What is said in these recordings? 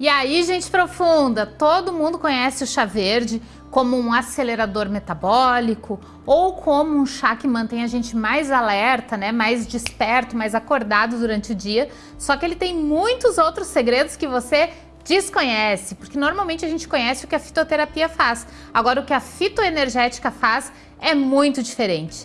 E aí, gente profunda, todo mundo conhece o chá verde como um acelerador metabólico ou como um chá que mantém a gente mais alerta, né, mais desperto, mais acordado durante o dia. Só que ele tem muitos outros segredos que você desconhece, porque normalmente a gente conhece o que a fitoterapia faz. Agora, o que a fitoenergética faz é muito diferente.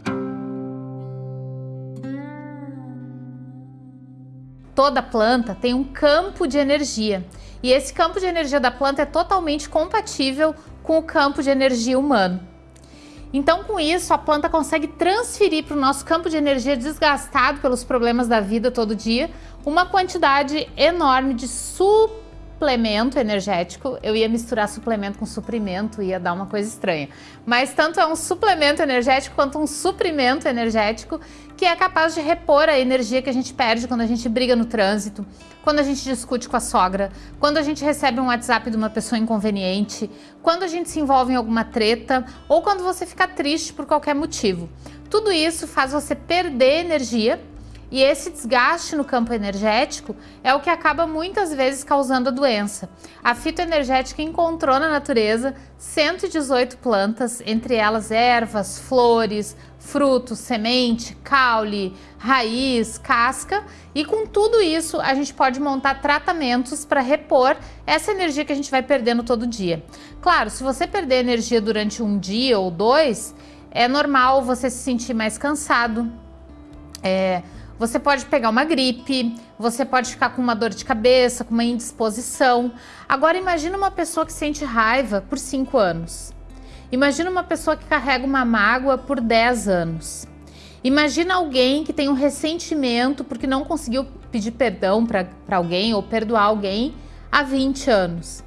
Toda planta tem um campo de energia e esse campo de energia da planta é totalmente compatível com o campo de energia humano. Então, com isso, a planta consegue transferir para o nosso campo de energia desgastado pelos problemas da vida todo dia uma quantidade enorme de super suplemento energético, eu ia misturar suplemento com suprimento, ia dar uma coisa estranha. Mas tanto é um suplemento energético quanto um suprimento energético que é capaz de repor a energia que a gente perde quando a gente briga no trânsito, quando a gente discute com a sogra, quando a gente recebe um WhatsApp de uma pessoa inconveniente, quando a gente se envolve em alguma treta ou quando você fica triste por qualquer motivo. Tudo isso faz você perder energia e esse desgaste no campo energético é o que acaba muitas vezes causando a doença. A fitoenergética encontrou na natureza 118 plantas, entre elas ervas, flores, frutos, semente, caule, raiz, casca e com tudo isso a gente pode montar tratamentos para repor essa energia que a gente vai perdendo todo dia. Claro, se você perder energia durante um dia ou dois, é normal você se sentir mais cansado, é, você pode pegar uma gripe, você pode ficar com uma dor de cabeça, com uma indisposição. Agora imagina uma pessoa que sente raiva por 5 anos. Imagina uma pessoa que carrega uma mágoa por 10 anos. Imagina alguém que tem um ressentimento porque não conseguiu pedir perdão para alguém ou perdoar alguém há 20 anos.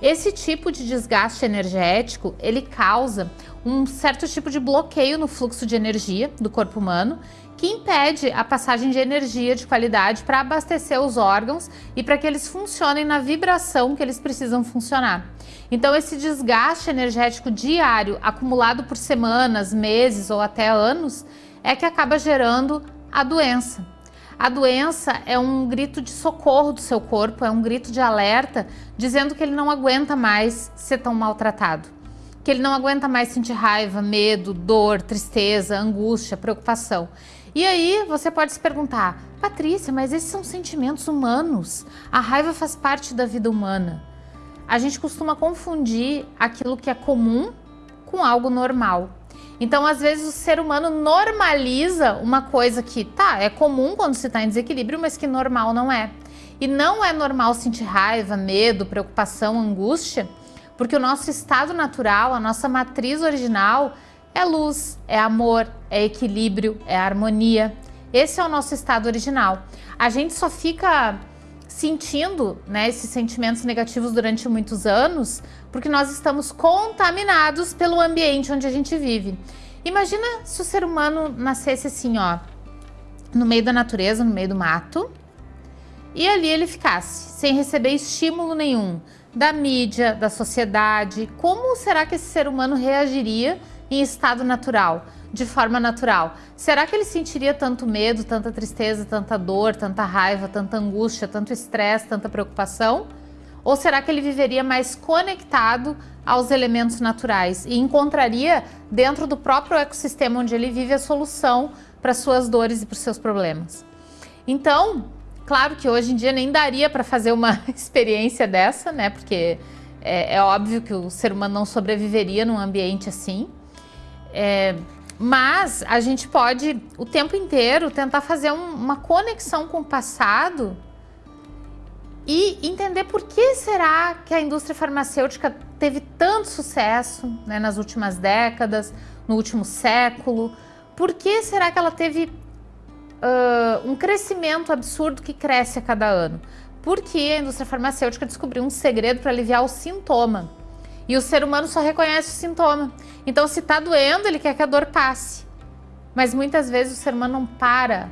Esse tipo de desgaste energético, ele causa um certo tipo de bloqueio no fluxo de energia do corpo humano que impede a passagem de energia de qualidade para abastecer os órgãos e para que eles funcionem na vibração que eles precisam funcionar. Então esse desgaste energético diário acumulado por semanas, meses ou até anos é que acaba gerando a doença. A doença é um grito de socorro do seu corpo, é um grito de alerta dizendo que ele não aguenta mais ser tão maltratado que ele não aguenta mais sentir raiva, medo, dor, tristeza, angústia, preocupação. E aí você pode se perguntar, Patrícia, mas esses são sentimentos humanos. A raiva faz parte da vida humana. A gente costuma confundir aquilo que é comum com algo normal. Então, às vezes, o ser humano normaliza uma coisa que, tá, é comum quando se está em desequilíbrio, mas que normal não é. E não é normal sentir raiva, medo, preocupação, angústia, porque o nosso estado natural, a nossa matriz original, é luz, é amor, é equilíbrio, é harmonia. Esse é o nosso estado original. A gente só fica sentindo né, esses sentimentos negativos durante muitos anos porque nós estamos contaminados pelo ambiente onde a gente vive. Imagina se o ser humano nascesse assim, ó, no meio da natureza, no meio do mato, e ali ele ficasse, sem receber estímulo nenhum da mídia, da sociedade. Como será que esse ser humano reagiria em estado natural, de forma natural. Será que ele sentiria tanto medo, tanta tristeza, tanta dor, tanta raiva, tanta angústia, tanto estresse, tanta preocupação? Ou será que ele viveria mais conectado aos elementos naturais e encontraria dentro do próprio ecossistema onde ele vive a solução para suas dores e para os seus problemas? Então, claro que hoje em dia nem daria para fazer uma experiência dessa, né? Porque é, é óbvio que o ser humano não sobreviveria num ambiente assim. É, mas a gente pode o tempo inteiro tentar fazer um, uma conexão com o passado e entender por que será que a indústria farmacêutica teve tanto sucesso né, nas últimas décadas, no último século. Por que será que ela teve uh, um crescimento absurdo que cresce a cada ano? Porque a indústria farmacêutica descobriu um segredo para aliviar o sintoma. E o ser humano só reconhece o sintoma. Então, se está doendo, ele quer que a dor passe. Mas muitas vezes o ser humano não para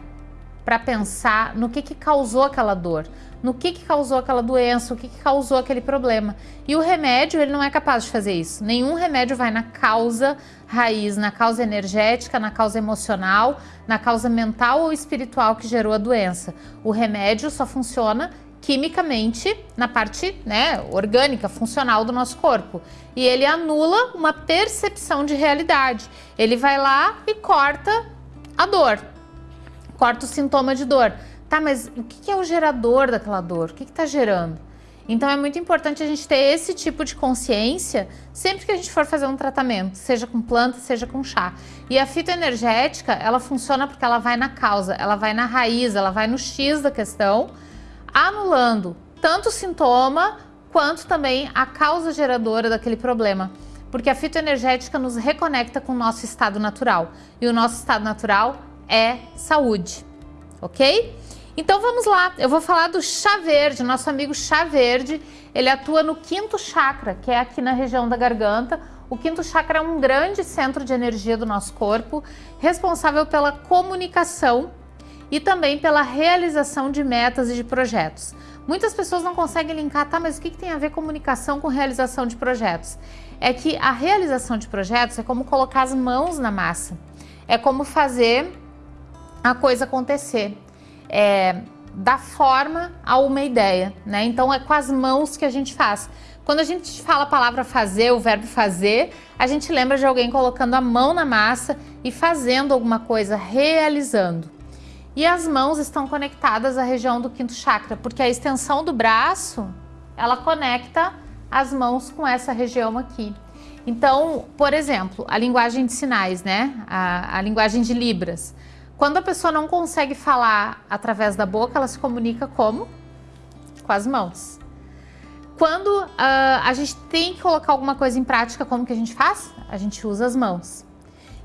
para pensar no que, que causou aquela dor, no que, que causou aquela doença, o que, que causou aquele problema. E o remédio, ele não é capaz de fazer isso. Nenhum remédio vai na causa raiz, na causa energética, na causa emocional, na causa mental ou espiritual que gerou a doença. O remédio só funciona quimicamente na parte né, orgânica, funcional do nosso corpo. E ele anula uma percepção de realidade. Ele vai lá e corta a dor, corta o sintoma de dor. Tá, mas o que é o gerador daquela dor? O que está gerando? Então é muito importante a gente ter esse tipo de consciência sempre que a gente for fazer um tratamento, seja com planta, seja com chá. E a fitoenergética, ela funciona porque ela vai na causa, ela vai na raiz, ela vai no X da questão, anulando tanto o sintoma quanto também a causa geradora daquele problema. Porque a fitoenergética nos reconecta com o nosso estado natural. E o nosso estado natural é saúde, ok? Então vamos lá, eu vou falar do chá verde, nosso amigo chá verde, ele atua no quinto chakra, que é aqui na região da garganta. O quinto chakra é um grande centro de energia do nosso corpo, responsável pela comunicação e também pela realização de metas e de projetos. Muitas pessoas não conseguem linkar, tá, mas o que, que tem a ver comunicação com realização de projetos? É que a realização de projetos é como colocar as mãos na massa, é como fazer a coisa acontecer é, dar forma a uma ideia, né? Então é com as mãos que a gente faz. Quando a gente fala a palavra fazer, o verbo fazer, a gente lembra de alguém colocando a mão na massa e fazendo alguma coisa, realizando. E as mãos estão conectadas à região do quinto chakra, porque a extensão do braço, ela conecta as mãos com essa região aqui. Então, por exemplo, a linguagem de sinais, né? A, a linguagem de Libras. Quando a pessoa não consegue falar através da boca, ela se comunica como? Com as mãos. Quando uh, a gente tem que colocar alguma coisa em prática, como que a gente faz? A gente usa as mãos.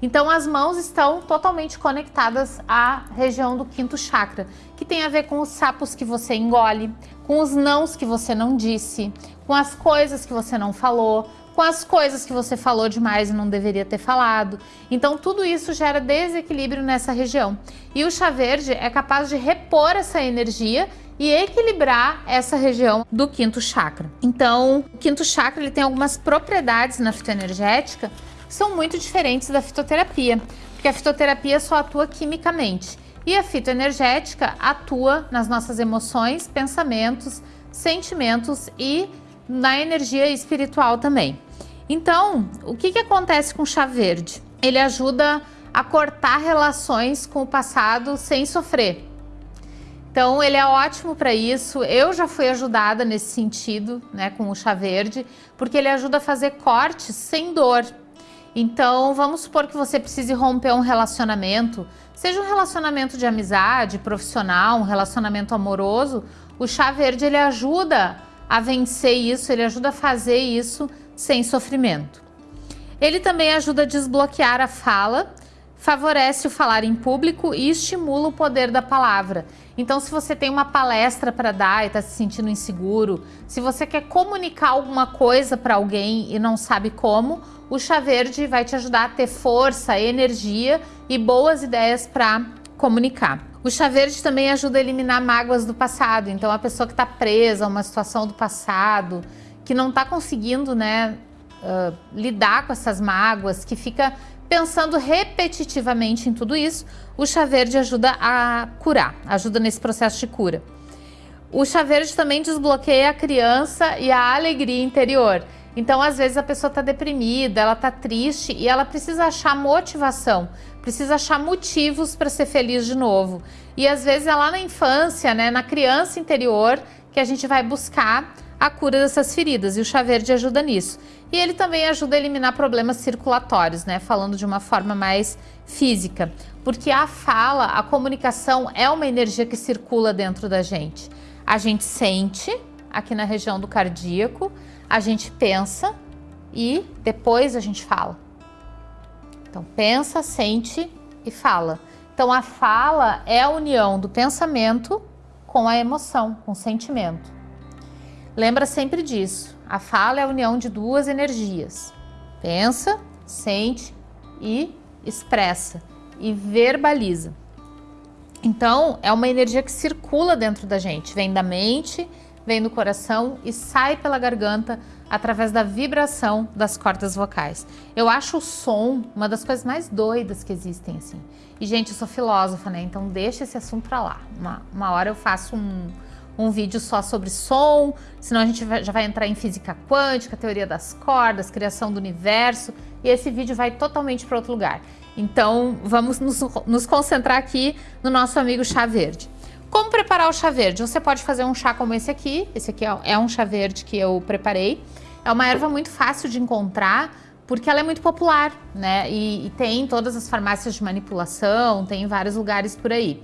Então as mãos estão totalmente conectadas à região do quinto chakra, que tem a ver com os sapos que você engole, com os nãos que você não disse, com as coisas que você não falou, com as coisas que você falou demais e não deveria ter falado. Então tudo isso gera desequilíbrio nessa região. E o chá verde é capaz de repor essa energia e equilibrar essa região do quinto chakra. Então, o quinto chakra ele tem algumas propriedades na fitoenergética são muito diferentes da fitoterapia, porque a fitoterapia só atua quimicamente e a fitoenergética atua nas nossas emoções, pensamentos, sentimentos e na energia espiritual também. Então, o que, que acontece com o chá verde? Ele ajuda a cortar relações com o passado sem sofrer. Então, ele é ótimo para isso. Eu já fui ajudada nesse sentido, né, com o chá verde, porque ele ajuda a fazer cortes sem dor. Então, vamos supor que você precise romper um relacionamento, seja um relacionamento de amizade, profissional, um relacionamento amoroso, o chá verde ele ajuda a vencer isso, ele ajuda a fazer isso sem sofrimento. Ele também ajuda a desbloquear a fala, favorece o falar em público e estimula o poder da palavra. Então, se você tem uma palestra para dar e está se sentindo inseguro, se você quer comunicar alguma coisa para alguém e não sabe como, o chá verde vai te ajudar a ter força, energia e boas ideias para comunicar. O chá verde também ajuda a eliminar mágoas do passado. Então, a pessoa que está presa a uma situação do passado, que não está conseguindo né, uh, lidar com essas mágoas, que fica pensando repetitivamente em tudo isso, o chá verde ajuda a curar, ajuda nesse processo de cura. O chá verde também desbloqueia a criança e a alegria interior. Então, às vezes, a pessoa está deprimida, ela está triste e ela precisa achar motivação, precisa achar motivos para ser feliz de novo. E às vezes é lá na infância, né, na criança interior, que a gente vai buscar a cura dessas feridas e o chá verde ajuda nisso. E ele também ajuda a eliminar problemas circulatórios, né? Falando de uma forma mais física. Porque a fala, a comunicação é uma energia que circula dentro da gente. A gente sente aqui na região do cardíaco, a gente pensa e depois a gente fala. Então pensa, sente e fala. Então a fala é a união do pensamento com a emoção, com o sentimento. Lembra sempre disso. A fala é a união de duas energias. Pensa, sente e expressa e verbaliza. Então, é uma energia que circula dentro da gente, vem da mente, vem do coração e sai pela garganta através da vibração das cordas vocais. Eu acho o som uma das coisas mais doidas que existem, assim. E, gente, eu sou filósofa, né? Então, deixa esse assunto pra lá. Uma, uma hora eu faço um, um vídeo só sobre som, senão a gente já vai entrar em física quântica, teoria das cordas, criação do universo, e esse vídeo vai totalmente para outro lugar. Então, vamos nos, nos concentrar aqui no nosso amigo chá verde. Como preparar o chá verde? Você pode fazer um chá como esse aqui, esse aqui é um chá verde que eu preparei. É uma erva muito fácil de encontrar, porque ela é muito popular, né? E, e tem todas as farmácias de manipulação, tem em vários lugares por aí.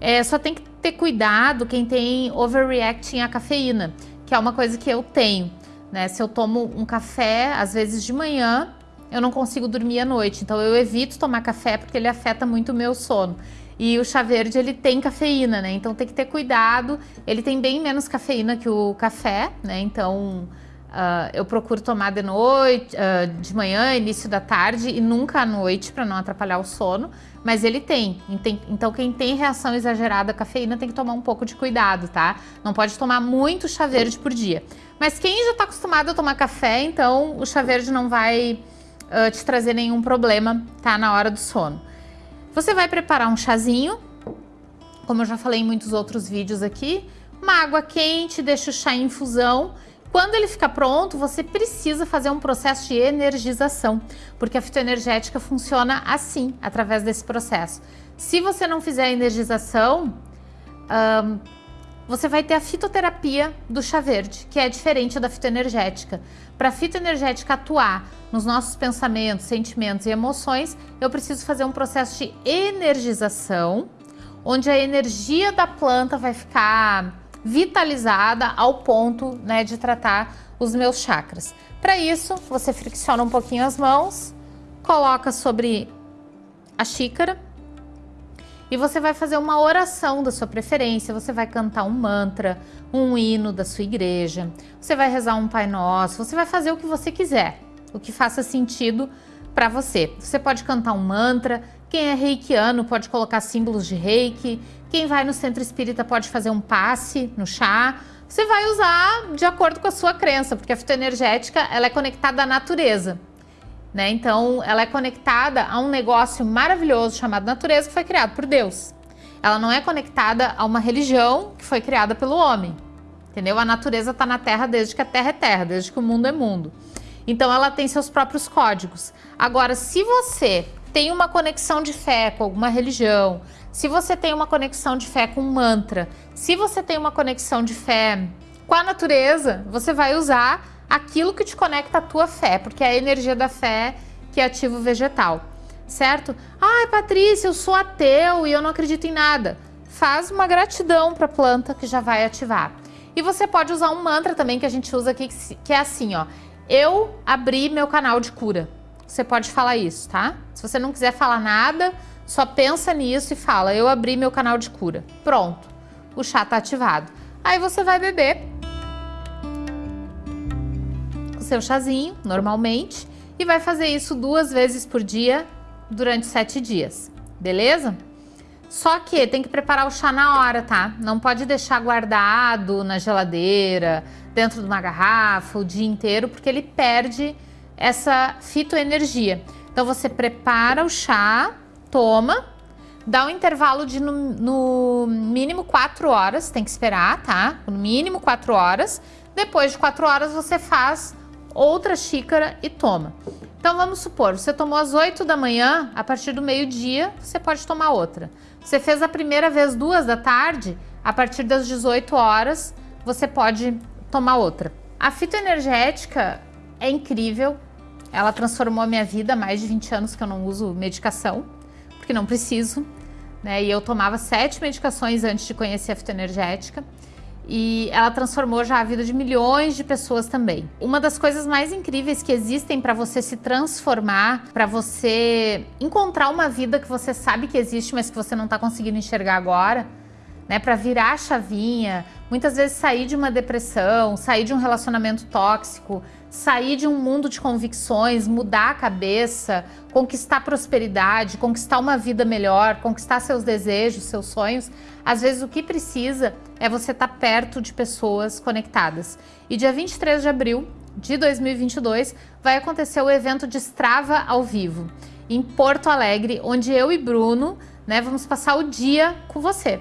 É, só tem que ter cuidado quem tem overreacting à cafeína, que é uma coisa que eu tenho, né? Se eu tomo um café, às vezes de manhã, eu não consigo dormir à noite, então eu evito tomar café porque ele afeta muito o meu sono. E o chá verde, ele tem cafeína, né? Então tem que ter cuidado. Ele tem bem menos cafeína que o café, né? Então uh, eu procuro tomar de noite, uh, de manhã, início da tarde e nunca à noite para não atrapalhar o sono. Mas ele tem. Então quem tem reação exagerada à cafeína tem que tomar um pouco de cuidado, tá? Não pode tomar muito chá verde por dia. Mas quem já está acostumado a tomar café, então o chá verde não vai uh, te trazer nenhum problema, tá? Na hora do sono. Você vai preparar um chazinho, como eu já falei em muitos outros vídeos aqui, uma água quente, deixa o chá em infusão. Quando ele ficar pronto, você precisa fazer um processo de energização, porque a fitoenergética funciona assim, através desse processo. Se você não fizer a energização, você vai ter a fitoterapia do chá verde, que é diferente da fitoenergética. Para a fitoenergética atuar nos nossos pensamentos, sentimentos e emoções, eu preciso fazer um processo de energização, onde a energia da planta vai ficar vitalizada ao ponto né, de tratar os meus chakras. Para isso, você fricciona um pouquinho as mãos, coloca sobre a xícara e você vai fazer uma oração da sua preferência, você vai cantar um mantra, um hino da sua igreja, você vai rezar um Pai Nosso, você vai fazer o que você quiser, o que faça sentido para você. Você pode cantar um mantra, quem é reikiano pode colocar símbolos de reiki, quem vai no centro espírita pode fazer um passe no chá, você vai usar de acordo com a sua crença, porque a fitoenergética ela é conectada à natureza. Né? Então, ela é conectada a um negócio maravilhoso chamado natureza que foi criado por Deus. Ela não é conectada a uma religião que foi criada pelo homem. Entendeu? A natureza está na Terra desde que a Terra é Terra, desde que o mundo é mundo. Então, ela tem seus próprios códigos. Agora, se você tem uma conexão de fé com alguma religião, se você tem uma conexão de fé com um mantra, se você tem uma conexão de fé com a natureza, você vai usar aquilo que te conecta à tua fé, porque é a energia da fé que ativa o vegetal, certo? Ai, Patrícia, eu sou ateu e eu não acredito em nada. Faz uma gratidão para a planta que já vai ativar. E você pode usar um mantra também que a gente usa aqui, que é assim, ó. Eu abri meu canal de cura. Você pode falar isso, tá? Se você não quiser falar nada, só pensa nisso e fala, eu abri meu canal de cura. Pronto, o chá tá ativado. Aí você vai beber seu chazinho, normalmente, e vai fazer isso duas vezes por dia durante sete dias, beleza? Só que tem que preparar o chá na hora, tá? Não pode deixar guardado na geladeira, dentro de uma garrafa o dia inteiro, porque ele perde essa fitoenergia. Então você prepara o chá, toma, dá um intervalo de no, no mínimo 4 horas, tem que esperar, tá? No mínimo 4 horas. Depois de 4 horas você faz outra xícara e toma. Então vamos supor, você tomou às 8 da manhã, a partir do meio-dia você pode tomar outra. Você fez a primeira vez duas da tarde, a partir das 18 horas você pode tomar outra. A fitoenergética é incrível, ela transformou a minha vida mais de 20 anos que eu não uso medicação, porque não preciso, né? E eu tomava sete medicações antes de conhecer a fitoenergética e ela transformou já a vida de milhões de pessoas também. Uma das coisas mais incríveis que existem para você se transformar, para você encontrar uma vida que você sabe que existe, mas que você não está conseguindo enxergar agora, né, para virar a chavinha, muitas vezes sair de uma depressão, sair de um relacionamento tóxico, sair de um mundo de convicções, mudar a cabeça, conquistar prosperidade, conquistar uma vida melhor, conquistar seus desejos, seus sonhos, às vezes o que precisa é você estar tá perto de pessoas conectadas. E dia 23 de abril de 2022 vai acontecer o evento de Strava ao vivo em Porto Alegre, onde eu e Bruno, né, vamos passar o dia com você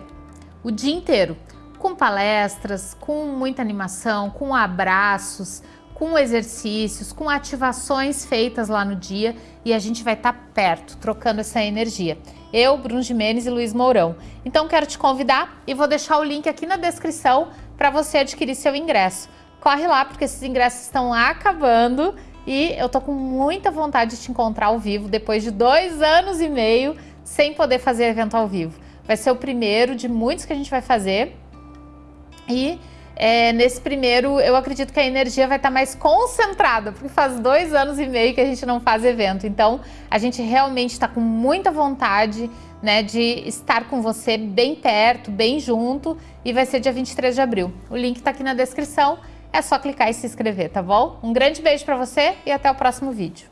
o dia inteiro. com palestras, com muita animação, com abraços, com exercícios, com ativações feitas lá no dia e a gente vai estar tá perto, trocando essa energia. Eu, Bruno Jimenez e Luiz Mourão. Então quero te convidar e vou deixar o link aqui na descrição para você adquirir seu ingresso. Corre lá porque esses ingressos estão acabando e eu tô com muita vontade de te encontrar ao vivo depois de dois anos e meio sem poder fazer evento ao vivo. Vai ser o primeiro de muitos que a gente vai fazer e é, nesse primeiro, eu acredito que a energia vai estar mais concentrada, porque faz dois anos e meio que a gente não faz evento. Então, a gente realmente está com muita vontade né, de estar com você bem perto, bem junto, e vai ser dia 23 de abril. O link está aqui na descrição, é só clicar e se inscrever, tá bom? Um grande beijo para você e até o próximo vídeo.